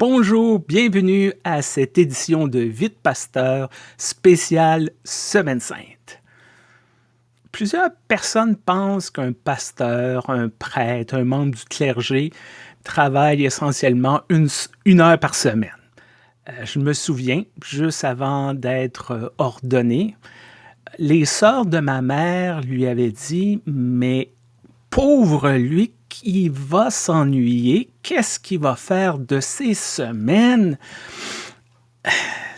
Bonjour, bienvenue à cette édition de Vite Pasteur spéciale Semaine Sainte. Plusieurs personnes pensent qu'un pasteur, un prêtre, un membre du clergé travaille essentiellement une, heure par semaine. Euh, je me souviens, juste avant d'être ordonné, les sœurs de ma mère lui avaient dit « Mais pauvre lui qui va s'ennuyer, qu'est-ce qu'il va faire de ces semaines?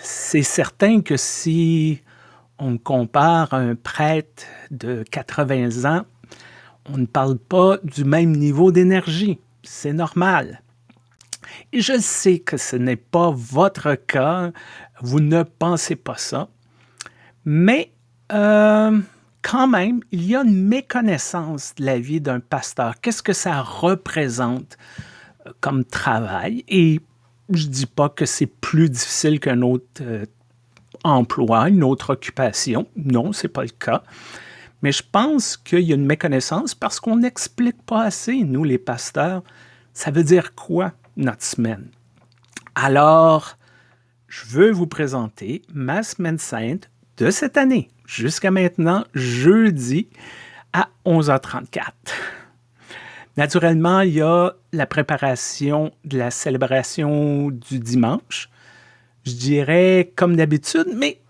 C'est certain que si on compare un prêtre de 80 ans, on ne parle pas du même niveau d'énergie. C'est normal. Et je sais que ce n'est pas votre cas, vous ne pensez pas ça, mais euh, quand même, il y a une méconnaissance de la vie d'un pasteur. Qu'est-ce que ça représente euh, comme travail? Et je ne dis pas que c'est plus difficile qu'un autre euh, emploi, une autre occupation. Non, ce n'est pas le cas. Mais je pense qu'il y a une méconnaissance parce qu'on n'explique pas assez, nous les pasteurs, ça veut dire quoi notre semaine? Alors, je veux vous présenter ma semaine sainte de cette année jusqu'à maintenant, jeudi à 11h34. Naturellement, il y a la préparation de la célébration du dimanche. Je dirais comme d'habitude, mais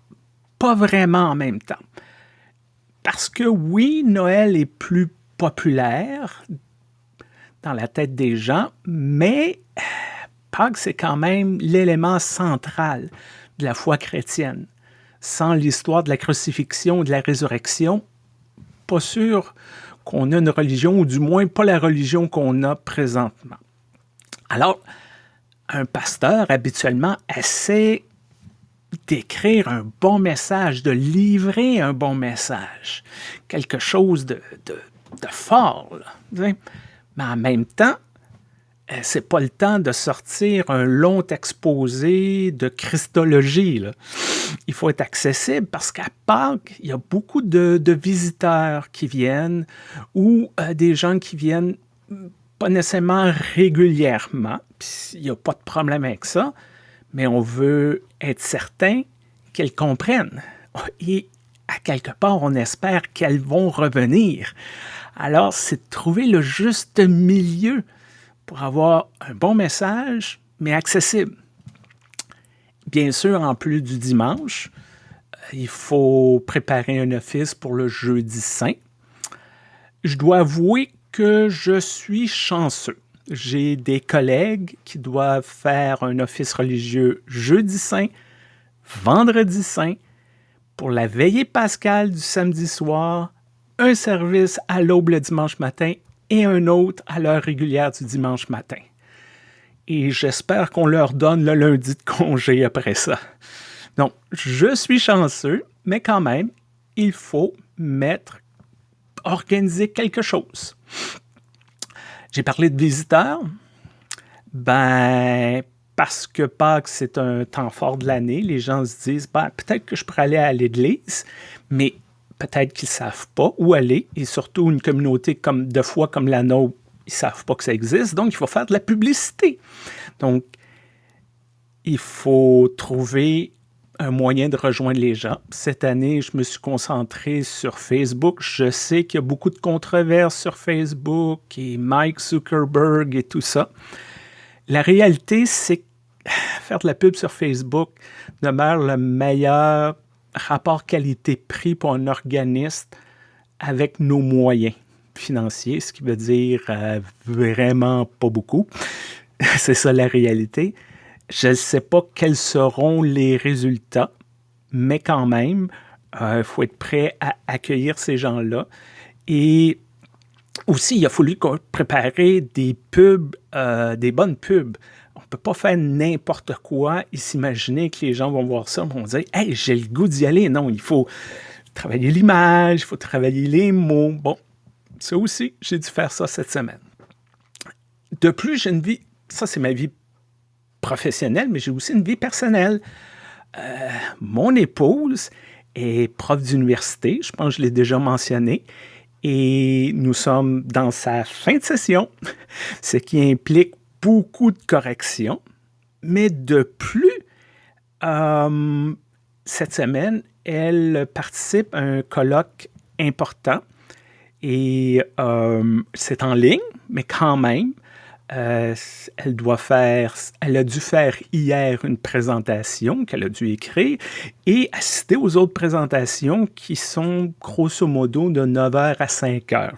pas vraiment en même temps. Parce que oui, Noël est plus populaire dans la tête des gens, mais Pâques, c'est quand même l'élément central de la foi chrétienne sans l'histoire de la crucifixion ou de la résurrection, pas sûr qu'on a une religion, ou du moins pas la religion qu'on a présentement. Alors, un pasteur, habituellement, essaie d'écrire un bon message, de livrer un bon message, quelque chose de, fort. mais en même temps, euh, c'est pas le temps de sortir un long exposé de Christologie. Il faut être accessible parce qu'à Pâques, il y a beaucoup de, visiteurs qui viennent ou euh, des gens qui viennent mm, pas nécessairement régulièrement. Il n'y a pas de problème avec ça, mais on veut être certain qu'elles comprennent. Et à quelque part, on espère qu'elles vont revenir. Alors, c'est de trouver le juste milieu pour avoir un bon message, mais accessible. Bien sûr, en plus du dimanche, euh, il faut préparer un office pour le jeudi saint. Je dois avouer que je suis chanceux. J'ai des collègues qui doivent faire un office religieux jeudi saint, vendredi saint, pour la veillée pascale du samedi soir, un service à l'aube le dimanche matin et un autre à l'heure régulière du dimanche matin. Et j'espère qu'on leur donne le lundi de congé après ça. Donc, je suis chanceux, mais quand même, il faut mettre, organiser quelque chose. J'ai parlé de visiteurs. Ben, parce que Pâques, c'est un temps fort de l'année, les gens se disent, ben, peut-être que je pourrais aller à l'église, mais peut-être qu'ils ne savent pas où aller, et surtout une communauté comme de foi comme la nôtre, ils ne savent pas que ça existe, donc il faut faire de la publicité. Donc, il faut trouver un moyen de rejoindre les gens. Cette année, je me suis concentré sur Facebook. Je sais qu'il y a beaucoup de controverses sur Facebook et Mike Zuckerberg et tout ça. La réalité, c'est que faire de la pub sur Facebook demeure le meilleur rapport qualité-prix pour un organiste avec nos moyens financiers, ce qui veut dire euh, vraiment pas beaucoup. C'est ça la réalité. Je ne sais pas quels seront les résultats, mais quand même, il euh, faut être prêt à accueillir ces gens-là. Et aussi, il a fallu préparer des pubs, euh, des bonnes pubs peut pas faire n'importe quoi et s'imaginer que les gens vont voir ça vont dire « Hey, j'ai le goût d'y aller. » Non, il faut travailler l'image, il faut travailler les mots. Bon, ça aussi, j'ai dû faire ça cette semaine. De plus, j'ai une vie, ça c'est ma vie professionnelle, mais j'ai aussi une vie personnelle. Euh, mon épouse est prof d'université, je pense que je l'ai déjà mentionné, et nous sommes dans sa fin de session, ce qui implique beaucoup de corrections. Mais de plus, euh, cette semaine, elle participe à un colloque important et euh, c'est en ligne, mais quand même, euh, elle doit faire, elle a dû faire hier une présentation qu'elle a dû écrire et assister aux autres présentations qui sont grosso modo de 9h à 5h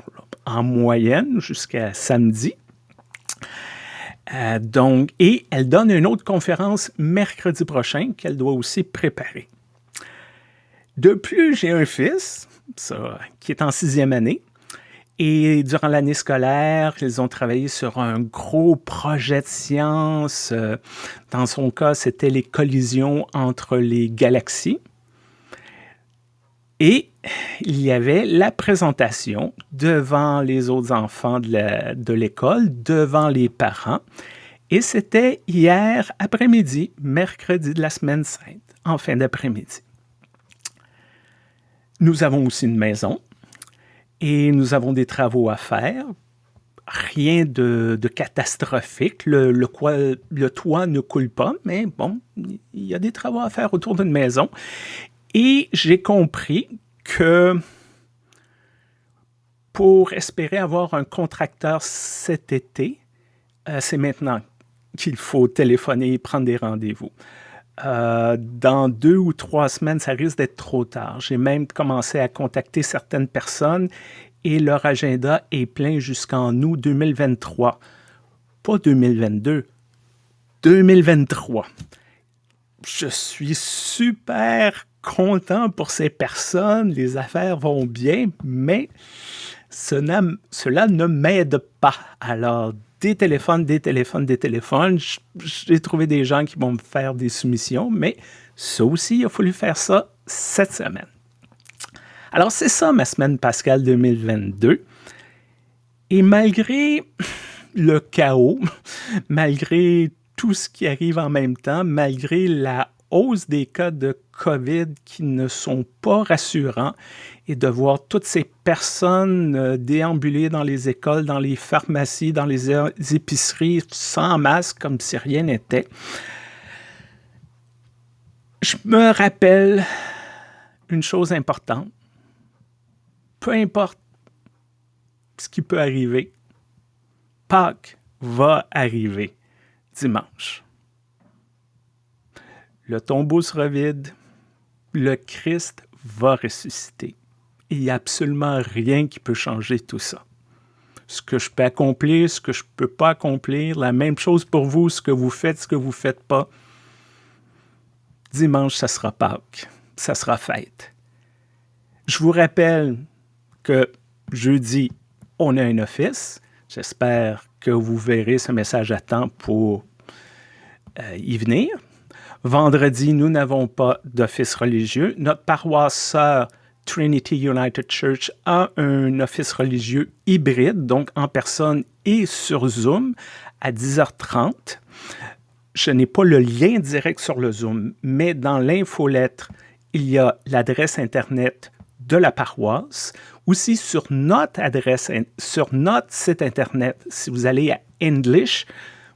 en moyenne jusqu'à samedi. Euh, donc, et elle donne une autre conférence mercredi prochain qu'elle doit aussi préparer. De plus, j'ai un fils, ça, qui est en sixième année, et durant l'année scolaire, ils ont travaillé sur un gros projet de science. Dans son cas, c'était les collisions entre les galaxies. Et il y avait la présentation devant les autres enfants de l'école, devant les parents. Et c'était hier après-midi, mercredi de la semaine sainte, en fin d'après-midi. Nous avons aussi une maison et nous avons des travaux à faire. Rien de, catastrophique. Le, toit ne coule pas, mais bon, il y a des travaux à faire autour d'une maison. Et j'ai compris que pour espérer avoir un contracteur cet été, euh, c'est maintenant qu'il faut téléphoner et prendre des rendez-vous. Euh, dans deux ou trois semaines, ça risque d'être trop tard. J'ai même commencé à contacter certaines personnes et leur agenda est plein jusqu'en août 2023. Pas 2022, 2023. Je suis super content pour ces personnes, les affaires vont bien, mais cela, ne m'aide pas. Alors, des téléphones, des téléphones, des téléphones. J'ai trouvé des gens qui vont me faire des soumissions, mais ça aussi, il a fallu faire ça cette semaine. Alors, c'est ça ma semaine Pascal 2022. Et malgré le chaos, malgré tout ce qui arrive en même temps, malgré la hausse des cas de COVID qui ne sont pas rassurants et de voir toutes ces personnes euh, déambuler dans les écoles, dans les pharmacies, dans les épiceries sans masque comme si rien n'était. Je me rappelle une chose importante. Peu importe ce qui peut arriver, Pâques va arriver dimanche le tombeau sera vide, le Christ va ressusciter. Il n'y a absolument rien qui peut changer tout ça. Ce que je peux accomplir, ce que je ne peux pas accomplir, la même chose pour vous, ce que vous faites, ce que vous ne faites pas. Dimanche, ça sera Pâques, ça sera fête. Je vous rappelle que jeudi, on a un office. J'espère que vous verrez ce message à temps pour euh, y venir. Vendredi, nous n'avons pas d'office religieux. Notre paroisse sœur Trinity United Church a un office religieux hybride, donc en personne et sur Zoom, à 10h30. Je n'ai pas le lien direct sur le Zoom, mais dans l'infolettre, il y a l'adresse Internet de la paroisse. Aussi sur notre adresse, sur notre site Internet, si vous allez à English,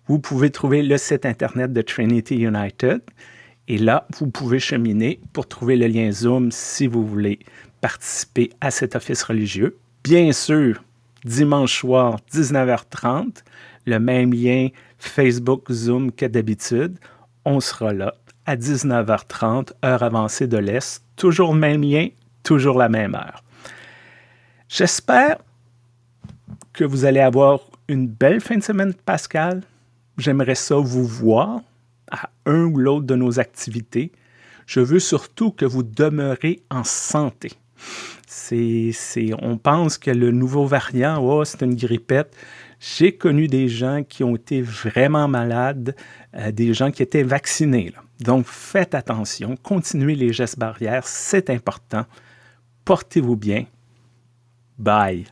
vous pouvez trouver le site Internet de Trinity United. Et là, vous pouvez cheminer pour trouver le lien Zoom si vous voulez participer à cet office religieux. Bien sûr, dimanche soir, 19h30, le même lien Facebook Zoom que d'habitude. On sera là à 19h30, heure avancée de l'Est. Toujours le même lien, toujours la même heure. J'espère que vous allez avoir une belle fin de semaine, Pascal. J'aimerais ça vous voir à un ou l'autre de nos activités. Je veux surtout que vous demeurez en santé. On pense que le nouveau variant, oh, c'est une grippette. J'ai connu des gens qui ont été vraiment malades, euh, des gens qui étaient vaccinés. Donc, faites attention, continuez les gestes barrières, c'est important. Portez-vous bien. Bye.